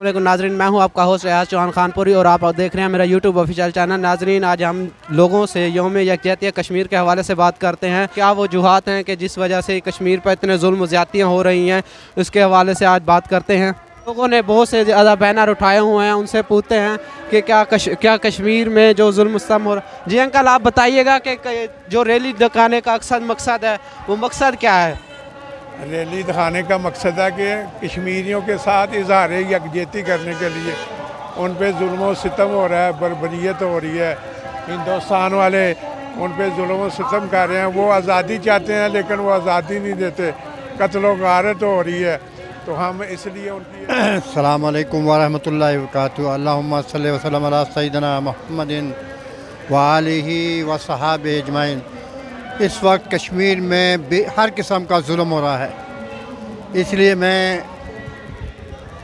علیکم ناظرین، میں ہوں آپ کا ہوسٹ ریاض چوہان خان پوری اور آپ دیکھ رہے ہیں میرا یوٹیوب آفیشیل چینل ناظرین، آج ہم لوگوں سے یوم یکجہتی کشمیر کے حوالے سے بات کرتے ہیں۔ کیا وہ وجوہات ہیں کہ جس وجہ سے کشمیر پر اتنے ظلم و زیادتیاں ہو رہی ہیں؟ اس کے حوالے سے آج بات کرتے ہیں۔ لوگوں نے بہت سے زیادہ بینر اٹھائے ہوئے ہیں، ان سے پوچھتے ہیں کہ کیا کش... کیا کشمیر میں جو ظلم مستم ہو رہا جی انکل، آپ بتائیے گا کہ جو ریلی دکھانے کا اکثر مقصد ہے، وہ مقصد کیا ہے؟ ریلی دکھانے کا مقصد ہے کہ کشمیریوں کے ساتھ اظہار یکجہتی کرنے کے لیے ان پہ ظلم و ستم ہو رہا ہے، بربریت ہو رہی ہے۔ ہندوستان والے ان پہ ظلم و ستم کر رہے ہیں۔ وہ آزادی چاہتے ہیں لیکن وہ آزادی نہیں دیتے۔ قتل و غارت ہو رہی ہے۔ تو ہم اس لیے ان کی السلام علیکم ورحمۃ اللہ وبرکاتہ۔ اللہ صلی وسلم علی سیدنا محمد و علیہ و صحاب اجمائن اس وقت کشمیر میں ہر قسم کا ظلم ہو رہا ہے۔ اس لیے میں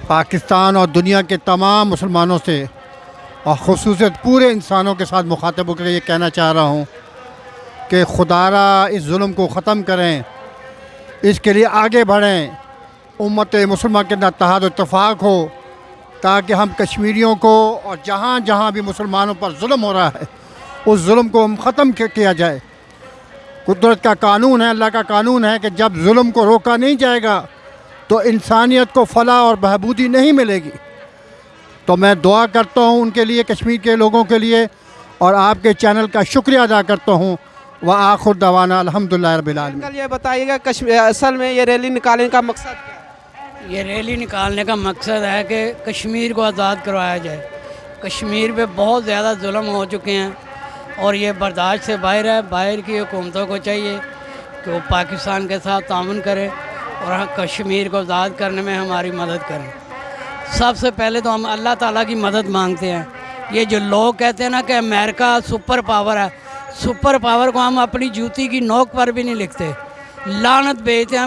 پاکستان اور دنیا کے تمام مسلمانوں سے اور خصوصیت پورے انسانوں کے ساتھ مخاطب ہو کر یہ کہنا چاہ رہا ہوں کہ خدارہ اس ظلم کو ختم کریں، اس کے لیے آگے بڑھیں، امت مسلمہ کے اندر اتحاد و اتفاق ہو تاکہ ہم کشمیریوں کو اور جہاں جہاں بھی مسلمانوں پر ظلم ہو رہا ہے، اس ظلم کو ہم ختم کیا جائے۔ قدرت کا قانون ہے اللہ کا قانون ہے کہ جب ظلم کو روکا نہیں جائے گا تو انسانیت کو فلاح اور بہبودی نہیں ملے گی۔ تو میں دعا کرتا ہوں ان کے لیے کشمیر کے لوگوں کے لیے اور آپ کے چینل کا شکریہ ادا کرتا ہوں۔ وہ آخر دوانا الحمد للہ رب العالمین۔ یہ بتائیے گا اصل میں یہ ریلی نکالنے کا مقصد کیا یہ ریلی نکالنے کا مقصد ہے کہ کشمیر کو آزاد کروایا جائے۔ کشمیر پہ بہت زیادہ ظلم ہو چکے ہیں۔ اور یہ برداشت سے باہر ہے۔ باہر کی حکومتوں کو چاہیے کہ وہ پاکستان کے ساتھ تعاون کرے اور ہاں، کشمیر کو آزاد کرنے میں ہماری مدد کریں سب سے پہلے تو ہم اللہ تعالیٰ کی مدد مانگتے ہیں۔ یہ جو لوگ کہتے ہیں نا کہ امریکہ سپر پاور ہے، سپر پاور کو ہم اپنی جوتی کی نوک پر بھی نہیں لکھتے۔ لانت بھیجتے ہیں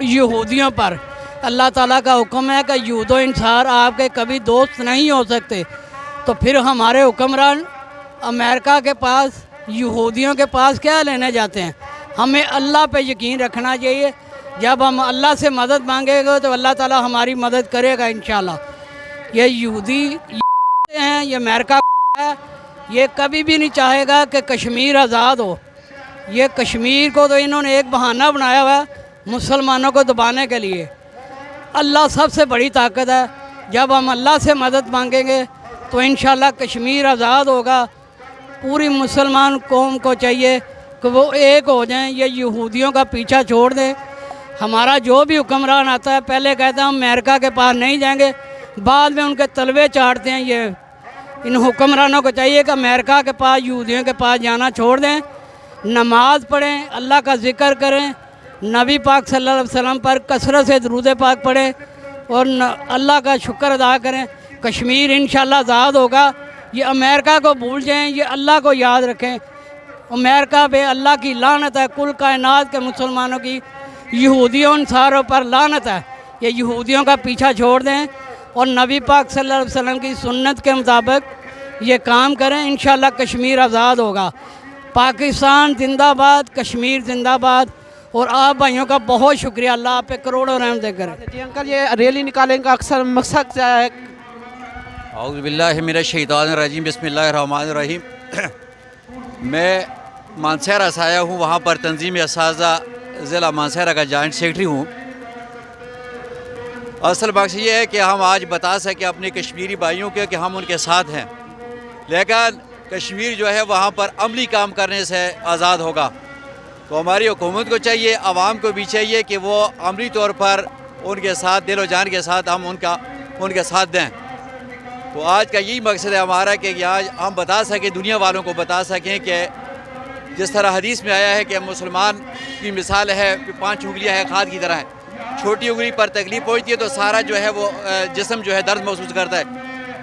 یہودیوں پر۔ اللہ تعالیٰ کا حکم ہے کہ یہود و انسار آپ کے کبھی دوست نہیں ہو سکتے۔ تو پھر ہمارے حکمران امریکہ کے پاس، یہودیوں کے پاس کیا لینے جاتے ہیں؟ ہمیں اللہ پہ یقین رکھنا چاہیے۔ جب ہم اللہ سے مدد مانگے گے تو اللہ تعالی ہماری مدد کرے گا انشاءاللہ۔ یہ یہودی ہیں، یہ امریکہ ہے۔ یہ کبھی بھی نہیں چاہے گا کہ کشمیر آزاد ہو۔ یہ کشمیر کو تو انہوں نے ایک بہانہ بنایا ہوا ہے مسلمانوں کو دبانے کے لیے۔ اللہ سب سے بڑی طاقت ہے۔ جب ہم اللہ سے مدد مانگیں گے تو انشاءاللہ کشمیر آزاد ہوگا۔ پوری مسلمان قوم کو چاہیے کہ وہ ایک ہو جائیں، یہ یہودیوں کا پیچھا چھوڑ دیں ہمارا جو بھی حکمران آتا ہے، پہلے کہتا ہے ہم امریکہ کے پاس نہیں جائیں گے، بعد میں ان کے طلبے چاڑتے ہیں۔ یہ ان حکمرانوں کو چاہیے کہ امریکہ کے پاس، یہودیوں کے پاس جانا چھوڑ دیں۔ نماز پڑھیں، اللہ کا ذکر کریں۔ نبی پاک صلی اللہ علیہ وسلم پر کثرت سے درود پاک پڑھیں اور اللہ کا شکر ادا کریں۔ کشمیر انشاءاللہ آزاد ہوگا۔ یہ امریکہ کو بھول جائیں، یہ اللہ کو یاد رکھیں۔ امریکہ پہ اللہ کی لانت ہے، کل کائنات کے مسلمانوں کی۔ یہودیوں انصاروں پر لانت ہے۔ یہ یہودیوں کا پیچھا چھوڑ دیں۔ اور نبی پاک صلی اللہ علیہ وسلم کی سنت کے مطابق یہ کام کریں، انشاءاللہ کشمیر آزاد ہوگا۔ پاکستان زندہ باد، کشمیر زندہ باد۔ اور آپ بھائیوں کا بہت شکریہ، اللہ آپ پہ کروڑوں رحم دے کریں جی انکل یہ ریلی نکالنے کا اکثر مقصد کیا ہے؟ اعوذ باللہ من الشیطان الرجیم، بسم اللہ الرحمن الرحیم۔ میں مانسہرہ سے آیا ہوں، وہاں پر تنظیم اساتذہ ضلع مانسہرہ کا جوائنٹ سیکٹری ہوں۔ اصل بخش یہ ہے کہ ہم آج بتا سکیں اپنے کشمیری بھائیوں کے کہ ہم ان کے ساتھ ہیں۔ لیکن کشمیر جو ہے، وہاں پر عملی کام کرنے سے آزاد ہوگا۔ تو ہماری حکومت کو چاہیے، عوام کو بھی چاہیے کہ وہ عملی طور پر ان کے ساتھ، دل و جان کے ساتھ ہم ان کا، ان کے ساتھ دیں۔ تو آج کا یہی مقصد ہے ہمارا کہ آج ہم بتا سکیں، دنیا والوں کو بتا سکیں کہ جس طرح حدیث میں آیا ہے کہ مسلمان کی مثال ہے پانچ انگلیاں ہیں کھاد کی طرح ہے چھوٹی انگلی پر تکلیف پہنچتی ہے تو سارا جو ہے وہ جسم جو ہے درد محسوس کرتا ہے۔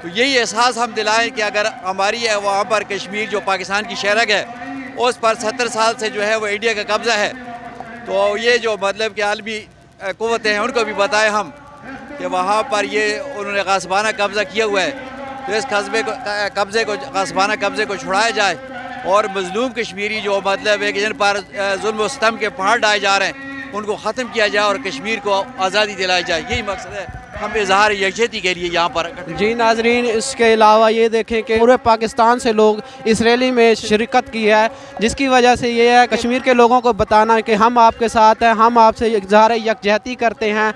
تو یہی احساس ہم دلائیں کہ اگر ہماری ہے، وہاں پر کشمیر جو پاکستان کی شہرک ہے، اس پر ستر سال سے جو ہے وہ انڈیا کا قبضہ ہے۔ تو یہ جو مطلب کہ عالمی قوتیں ہیں، ان کو بھی بتائیں ہم۔ کہ وہاں پر یہ انہوں نے غاسبانہ قبضہ کیا ہوا ہے۔ تو اس قصبے کو قبضے کو غاسبانہ قبضے کو چھڑایا جائے اور مظلوم کشمیری جو مطلب ہے کہ جن پر ظلم و ستم کے پہاڑ ڈائے جا رہے ہیں، ان کو ختم کیا جائے اور کشمیر کو آزادی دلائی جائے۔ یہی مقصد ہے۔ ہم اظہار یکجہتی کے لیے یہاں پر جی ناظرین، اس کے علاوہ یہ دیکھیں کہ پورے پاکستان سے لوگ اس ریلی میں شرکت کی ہے، جس کی وجہ سے یہ ہے، کشمیر کے لوگوں کو بتانا کہ ہم آپ کے ساتھ ہیں، ہم آپ سے اظہار یکجہتی کرتے ہیں۔